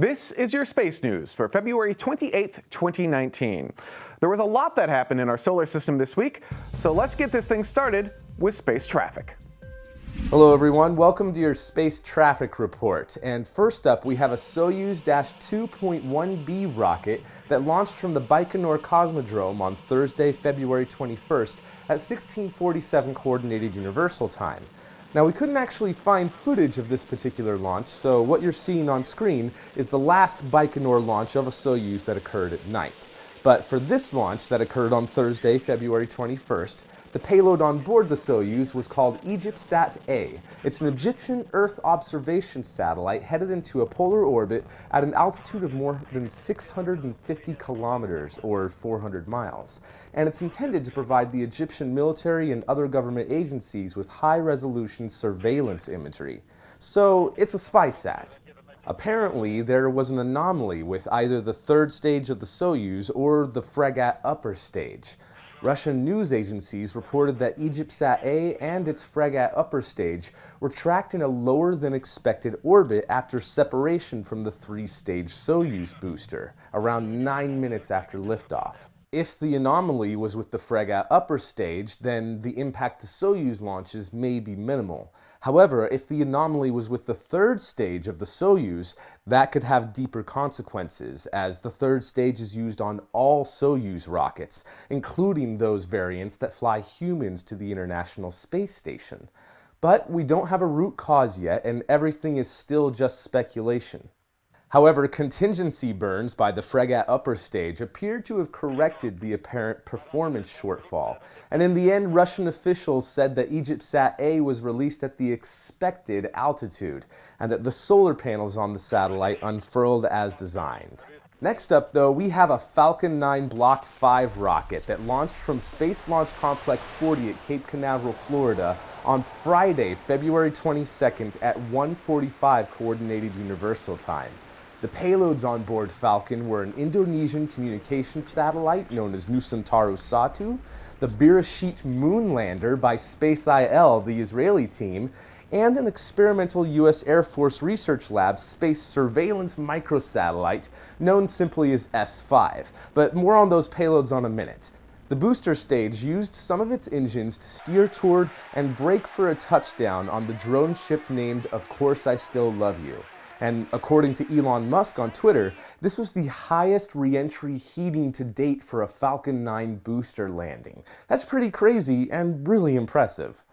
This is your space news for February 28th, 2019. There was a lot that happened in our solar system this week, so let's get this thing started with space traffic. Hello everyone, welcome to your space traffic report. And first up, we have a Soyuz-2.1B rocket that launched from the Baikonur Cosmodrome on Thursday, February 21st at 1647 Coordinated Universal Time. Now we couldn't actually find footage of this particular launch, so what you're seeing on screen is the last Baikonur launch of a Soyuz that occurred at night. But for this launch that occurred on Thursday, February 21st, the payload on board the Soyuz was called EgyptSat-A. It's an Egyptian Earth observation satellite headed into a polar orbit at an altitude of more than 650 kilometers, or 400 miles. And it's intended to provide the Egyptian military and other government agencies with high-resolution surveillance imagery. So it's a spy sat. Apparently, there was an anomaly with either the third stage of the Soyuz or the Fregat upper stage. Russian news agencies reported that EgyptSat-A and its Fregat upper stage were tracked in a lower than expected orbit after separation from the three-stage Soyuz booster, around 9 minutes after liftoff. If the anomaly was with the Fregat upper stage, then the impact to Soyuz launches may be minimal. However, if the anomaly was with the third stage of the Soyuz, that could have deeper consequences, as the third stage is used on all Soyuz rockets, including those variants that fly humans to the International Space Station. But we don't have a root cause yet, and everything is still just speculation. However, contingency burns by the Fregat upper stage appeared to have corrected the apparent performance shortfall, and in the end Russian officials said that EgyptSat-A was released at the expected altitude, and that the solar panels on the satellite unfurled as designed. Next up though, we have a Falcon 9 Block 5 rocket that launched from Space Launch Complex 40 at Cape Canaveral, Florida on Friday, February 22nd at 1.45 Coordinated Universal Time. The payloads on board Falcon were an Indonesian communications satellite known as Nusantara Satu, the Beresheet moonlander by SpaceIL, the Israeli team, and an experimental U.S. Air Force Research Lab space surveillance microsatellite known simply as S5. But more on those payloads on a minute. The booster stage used some of its engines to steer toward and brake for a touchdown on the drone ship named Of Course I Still Love You. And according to Elon Musk on Twitter, this was the highest reentry heating to date for a Falcon 9 booster landing. That's pretty crazy and really impressive.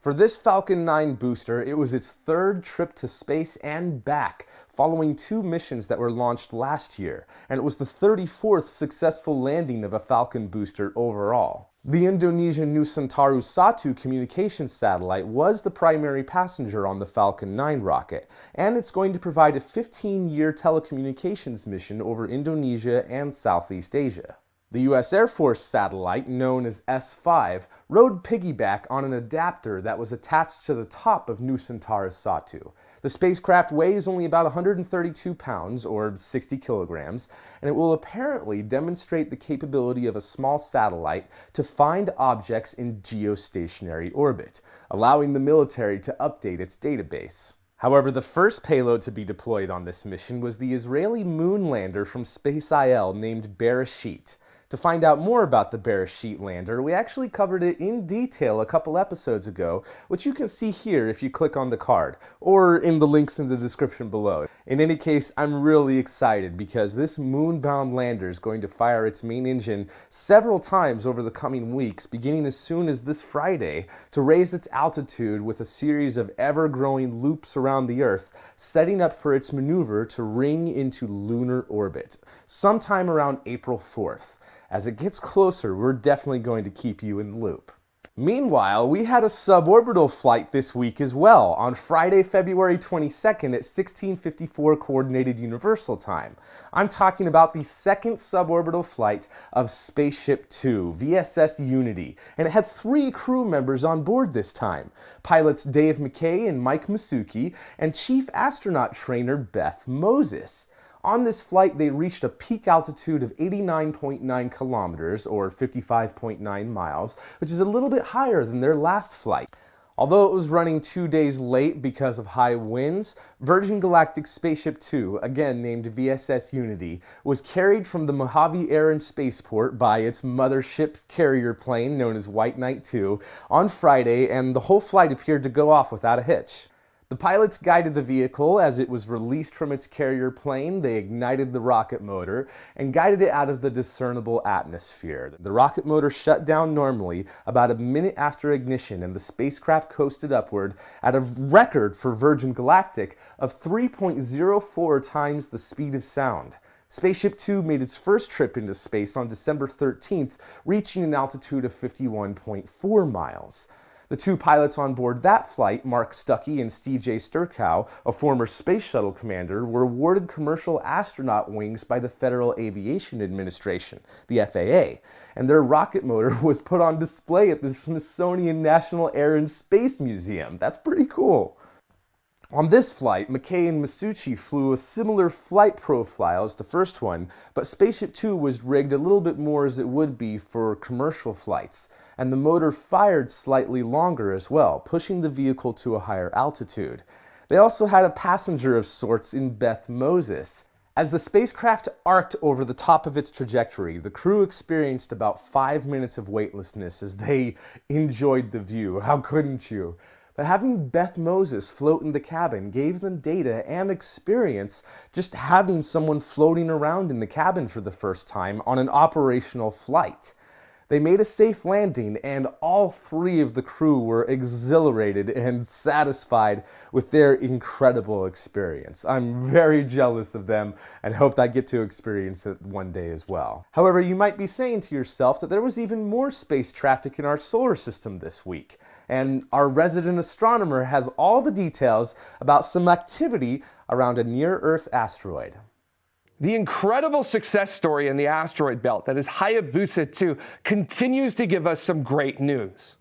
For this Falcon 9 booster, it was its third trip to space and back, following two missions that were launched last year, and it was the 34th successful landing of a Falcon booster overall. The Indonesian Nusantara Satu communications satellite was the primary passenger on the Falcon 9 rocket, and it's going to provide a 15-year telecommunications mission over Indonesia and Southeast Asia. The U.S. Air Force satellite, known as S-5, rode piggyback on an adapter that was attached to the top of Nusantara Satu. The spacecraft weighs only about 132 pounds, or 60 kilograms, and it will apparently demonstrate the capability of a small satellite to find objects in geostationary orbit, allowing the military to update its database. However, the first payload to be deployed on this mission was the Israeli moonlander from SpaceIL named Beresheet. To find out more about the Beresheet lander, we actually covered it in detail a couple episodes ago, which you can see here if you click on the card, or in the links in the description below. In any case, I'm really excited because this moonbound lander is going to fire its main engine several times over the coming weeks, beginning as soon as this Friday, to raise its altitude with a series of ever-growing loops around the Earth, setting up for its maneuver to ring into lunar orbit, sometime around April 4th. As it gets closer, we're definitely going to keep you in the loop. Meanwhile, we had a suborbital flight this week as well, on Friday, February 22nd at 1654 Coordinated Universal Time. I'm talking about the second suborbital flight of Spaceship Two, VSS Unity, and it had three crew members on board this time. Pilots Dave McKay and Mike Masucci, and Chief Astronaut Trainer Beth Moses. On this flight, they reached a peak altitude of 89.9 kilometers, or 55.9 miles, which is a little bit higher than their last flight. Although it was running two days late because of high winds, Virgin Galactic Spaceship Two, again named VSS Unity, was carried from the Mojave Air and Spaceport by its mothership carrier plane known as White Knight 2 on Friday, and the whole flight appeared to go off without a hitch. The pilots guided the vehicle as it was released from its carrier plane. They ignited the rocket motor and guided it out of the discernible atmosphere. The rocket motor shut down normally about a minute after ignition and the spacecraft coasted upward at a record for Virgin Galactic of 3.04 times the speed of sound. Spaceship Two made its first trip into space on December 13th, reaching an altitude of 51.4 miles. The two pilots on board that flight, Mark Stucky and Steve J. Sturckow, a former space shuttle commander, were awarded commercial astronaut wings by the Federal Aviation Administration, the FAA, and their rocket motor was put on display at the Smithsonian National Air and Space Museum. That's pretty cool. On this flight, McKay and Masucci flew a similar flight profile as the first one, but Spaceship Two was rigged a little bit more as it would be for commercial flights, and the motor fired slightly longer as well, pushing the vehicle to a higher altitude. They also had a passenger of sorts in Beth Moses. As the spacecraft arced over the top of its trajectory, the crew experienced about five minutes of weightlessness as they enjoyed the view. How couldn't you? But having Beth Moses float in the cabin gave them data and experience just having someone floating around in the cabin for the first time on an operational flight. They made a safe landing, and all three of the crew were exhilarated and satisfied with their incredible experience. I'm very jealous of them and hope I get to experience it one day as well. However, you might be saying to yourself that there was even more space traffic in our solar system this week and our resident astronomer has all the details about some activity around a near-Earth asteroid. The incredible success story in the asteroid belt that is Hayabusa 2 continues to give us some great news.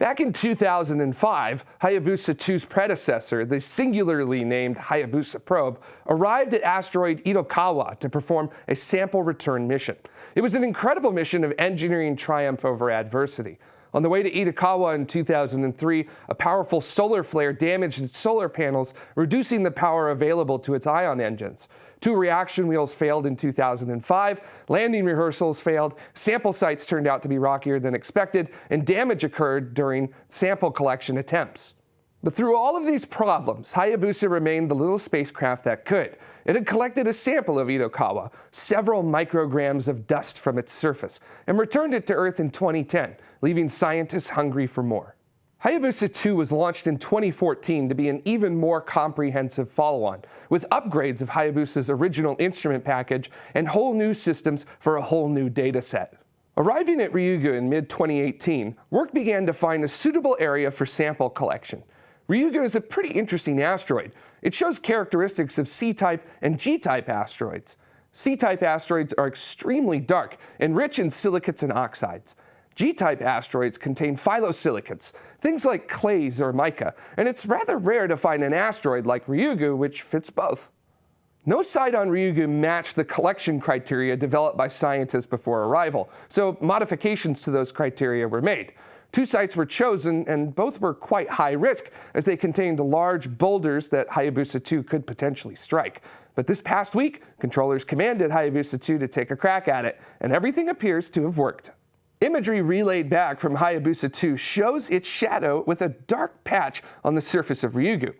Back in 2005, Hayabusa 2's predecessor, the singularly named Hayabusa probe, arrived at asteroid Itokawa to perform a sample return mission. It was an incredible mission of engineering triumph over adversity. On the way to Itokawa in 2003, a powerful solar flare damaged its solar panels, reducing the power available to its ion engines. Two reaction wheels failed in 2005, landing rehearsals failed, sample sites turned out to be rockier than expected, and damage occurred during sample collection attempts. But through all of these problems, Hayabusa remained the little spacecraft that could. It had collected a sample of Itokawa, several micrograms of dust from its surface, and returned it to Earth in 2010, leaving scientists hungry for more. Hayabusa 2 was launched in 2014 to be an even more comprehensive follow-on, with upgrades of Hayabusa's original instrument package and whole new systems for a whole new data set. Arriving at Ryugu in mid-2018, work began to find a suitable area for sample collection. Ryugu is a pretty interesting asteroid. It shows characteristics of C-type and G-type asteroids. C-type asteroids are extremely dark and rich in silicates and oxides. G-type asteroids contain phyllosilicates, things like clays or mica, and it's rather rare to find an asteroid like Ryugu which fits both. No site on Ryugu matched the collection criteria developed by scientists before arrival, so modifications to those criteria were made. Two sites were chosen, and both were quite high risk, as they contained large boulders that Hayabusa 2 could potentially strike. But this past week, controllers commanded Hayabusa 2 to take a crack at it, and everything appears to have worked. Imagery relayed back from Hayabusa 2 shows its shadow with a dark patch on the surface of Ryugu.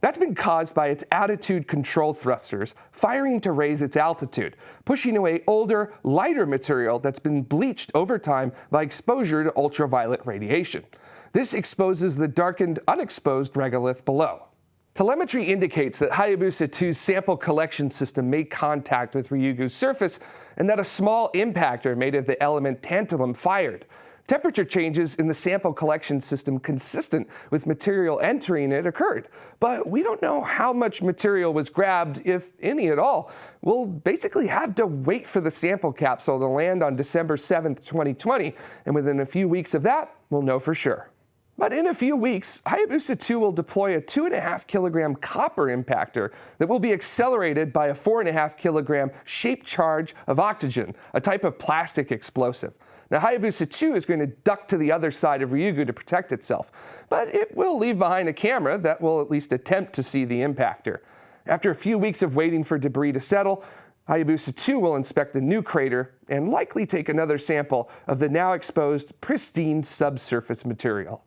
That's been caused by its attitude control thrusters firing to raise its altitude, pushing away older, lighter material that's been bleached over time by exposure to ultraviolet radiation. This exposes the darkened, unexposed regolith below. Telemetry indicates that Hayabusa 2's sample collection system made contact with Ryugu's surface and that a small impactor made of the element tantalum fired. Temperature changes in the sample collection system consistent with material entering it occurred, but we don't know how much material was grabbed, if any at all. We'll basically have to wait for the sample capsule to land on December 7th, 2020, and within a few weeks of that, we'll know for sure. But in a few weeks, Hayabusa 2 will deploy a 2.5 kilogram copper impactor that will be accelerated by a 4.5 kilogram shaped charge of octogen, a type of plastic explosive. Now, Hayabusa 2 is going to duck to the other side of Ryugu to protect itself, but it will leave behind a camera that will at least attempt to see the impactor. After a few weeks of waiting for debris to settle, Hayabusa 2 will inspect the new crater and likely take another sample of the now exposed pristine subsurface material.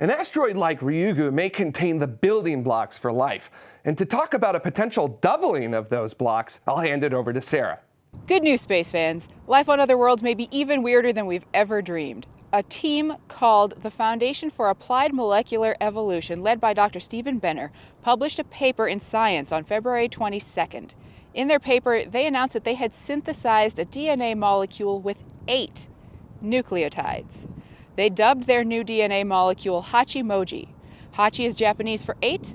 An asteroid like Ryugu may contain the building blocks for life. And to talk about a potential doubling of those blocks, I'll hand it over to Sarah. Good news, space fans. Life on other worlds may be even weirder than we've ever dreamed. A team called the Foundation for Applied Molecular Evolution, led by Dr. Stephen Benner, published a paper in Science on February 22nd. In their paper, they announced that they had synthesized a DNA molecule with eight nucleotides. They dubbed their new DNA molecule Hachi-Moji. Hachi is Japanese for eight,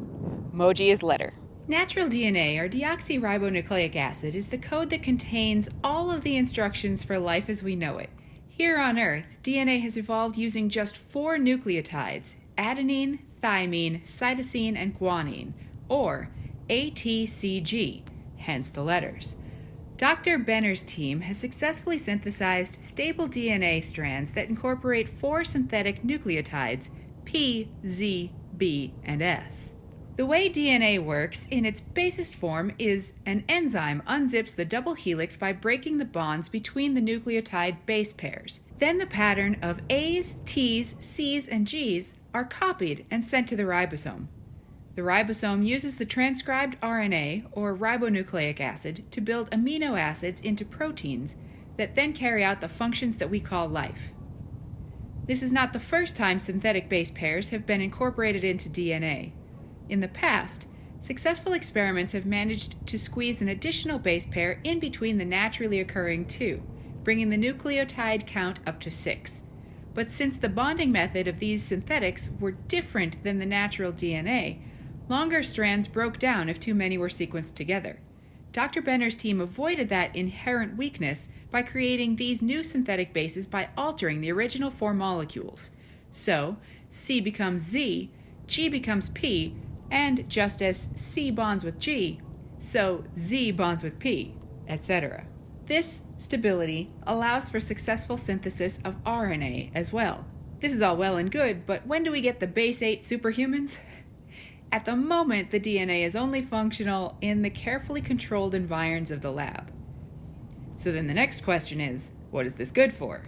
Moji is letter. Natural DNA, or deoxyribonucleic acid, is the code that contains all of the instructions for life as we know it. Here on Earth, DNA has evolved using just four nucleotides adenine, thymine, cytosine, and guanine, or ATCG, hence the letters. Dr. Benner's team has successfully synthesized stable DNA strands that incorporate four synthetic nucleotides P, Z, B, and S. The way DNA works in its basest form is an enzyme unzips the double helix by breaking the bonds between the nucleotide base pairs. Then the pattern of A's, T's, C's, and G's are copied and sent to the ribosome. The ribosome uses the transcribed RNA, or ribonucleic acid, to build amino acids into proteins that then carry out the functions that we call life. This is not the first time synthetic base pairs have been incorporated into DNA. In the past, successful experiments have managed to squeeze an additional base pair in between the naturally occurring two, bringing the nucleotide count up to six. But since the bonding method of these synthetics were different than the natural DNA, Longer strands broke down if too many were sequenced together. Dr. Benner's team avoided that inherent weakness by creating these new synthetic bases by altering the original four molecules. So, C becomes Z, G becomes P, and just as C bonds with G, so Z bonds with P, etc. This stability allows for successful synthesis of RNA as well. This is all well and good, but when do we get the base 8 superhumans? At the moment, the DNA is only functional in the carefully controlled environs of the lab. So then the next question is, what is this good for?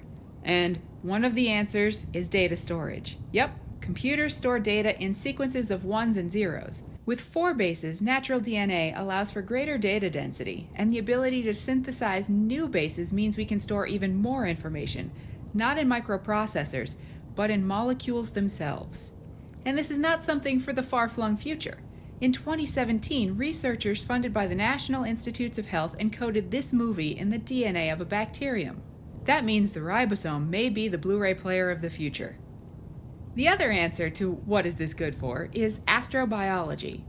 And one of the answers is data storage. Yep, computers store data in sequences of ones and zeros. With four bases, natural DNA allows for greater data density, and the ability to synthesize new bases means we can store even more information, not in microprocessors, but in molecules themselves. And this is not something for the far flung future. In 2017, researchers funded by the National Institutes of Health encoded this movie in the DNA of a bacterium. That means the ribosome may be the Blu ray player of the future. The other answer to what is this good for is astrobiology.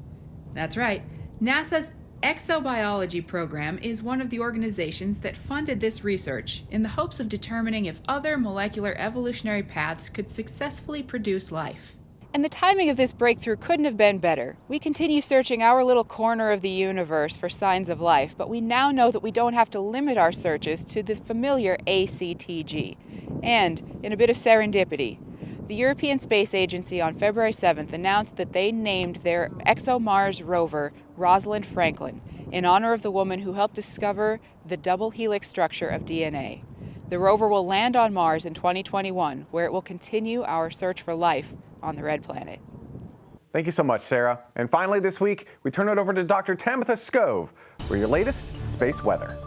That's right, NASA's Exobiology program is one of the organizations that funded this research in the hopes of determining if other molecular evolutionary paths could successfully produce life. And the timing of this breakthrough couldn't have been better. We continue searching our little corner of the universe for signs of life, but we now know that we don't have to limit our searches to the familiar ACTG. And, in a bit of serendipity, the European Space Agency on February 7th announced that they named their ExoMars rover Rosalind Franklin in honor of the woman who helped discover the double helix structure of DNA. The rover will land on Mars in 2021, where it will continue our search for life on the red planet. Thank you so much, Sarah. And finally this week, we turn it over to Dr. Tamitha Skov for your latest space weather.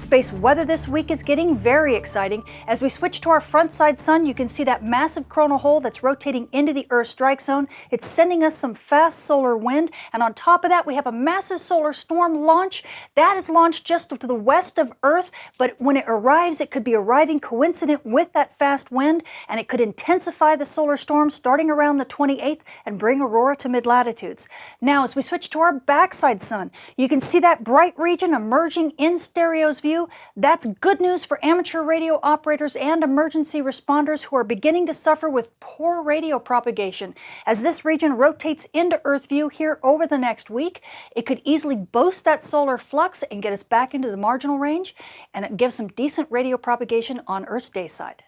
Space weather this week is getting very exciting. As we switch to our front side sun, you can see that massive coronal hole that's rotating into the Earth strike zone. It's sending us some fast solar wind, and on top of that, we have a massive solar storm launch. That is launched just to the west of Earth, but when it arrives, it could be arriving coincident with that fast wind, and it could intensify the solar storm starting around the 28th and bring aurora to mid-latitudes. Now, as we switch to our backside sun, you can see that bright region emerging in stereo's view view, that's good news for amateur radio operators and emergency responders who are beginning to suffer with poor radio propagation. As this region rotates into Earth view here over the next week, it could easily boast that solar flux and get us back into the marginal range, and it gives some decent radio propagation on Earth's day side.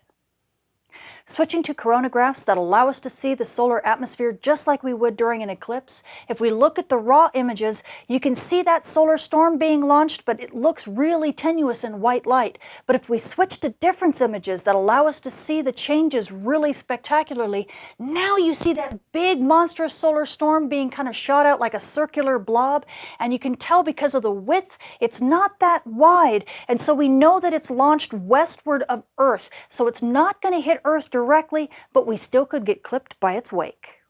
Switching to coronagraphs that allow us to see the solar atmosphere just like we would during an eclipse, if we look at the raw images, you can see that solar storm being launched, but it looks really tenuous in white light. But if we switch to difference images that allow us to see the changes really spectacularly, now you see that big monstrous solar storm being kind of shot out like a circular blob, and you can tell because of the width, it's not that wide, and so we know that it's launched westward of Earth, so it's not going to hit Earth directly, but we still could get clipped by its wake.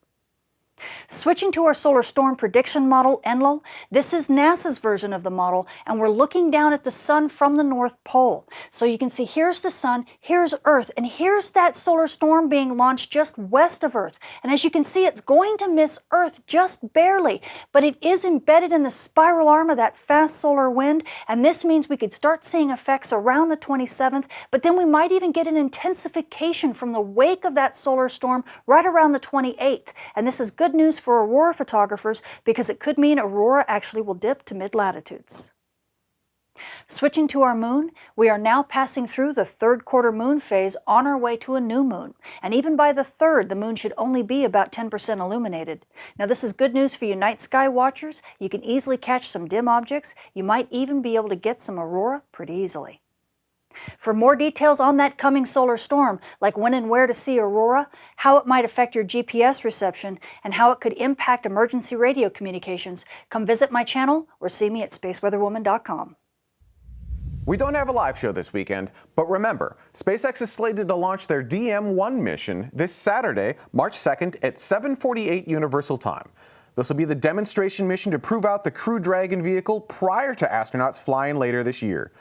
Switching to our solar storm prediction model, ENLIL, this is NASA's version of the model, and we're looking down at the sun from the North Pole. So you can see here's the sun, here's Earth, and here's that solar storm being launched just west of Earth. And as you can see, it's going to miss Earth just barely, but it is embedded in the spiral arm of that fast solar wind, and this means we could start seeing effects around the 27th, but then we might even get an intensification from the wake of that solar storm right around the 28th. And this is good good news for aurora photographers because it could mean aurora actually will dip to mid-latitudes. Switching to our moon, we are now passing through the third quarter moon phase on our way to a new moon. And even by the third, the moon should only be about 10% illuminated. Now this is good news for you night sky watchers. You can easily catch some dim objects. You might even be able to get some aurora pretty easily. For more details on that coming solar storm, like when and where to see aurora, how it might affect your GPS reception, and how it could impact emergency radio communications, come visit my channel or see me at spaceweatherwoman.com. We don't have a live show this weekend, but remember, SpaceX is slated to launch their DM-1 mission this Saturday, March 2nd at 7:48 Universal Time. This will be the demonstration mission to prove out the Crew Dragon vehicle prior to astronauts flying later this year.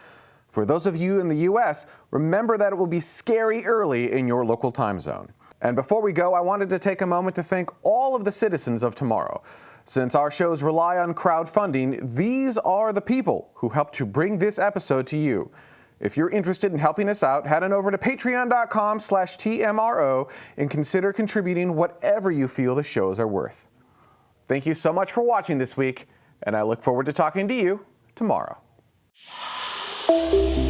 For those of you in the US, remember that it will be scary early in your local time zone. And before we go, I wanted to take a moment to thank all of the citizens of tomorrow. Since our shows rely on crowdfunding, these are the people who helped to bring this episode to you. If you're interested in helping us out, head on over to patreon.com slash TMRO and consider contributing whatever you feel the shows are worth. Thank you so much for watching this week, and I look forward to talking to you tomorrow. thank you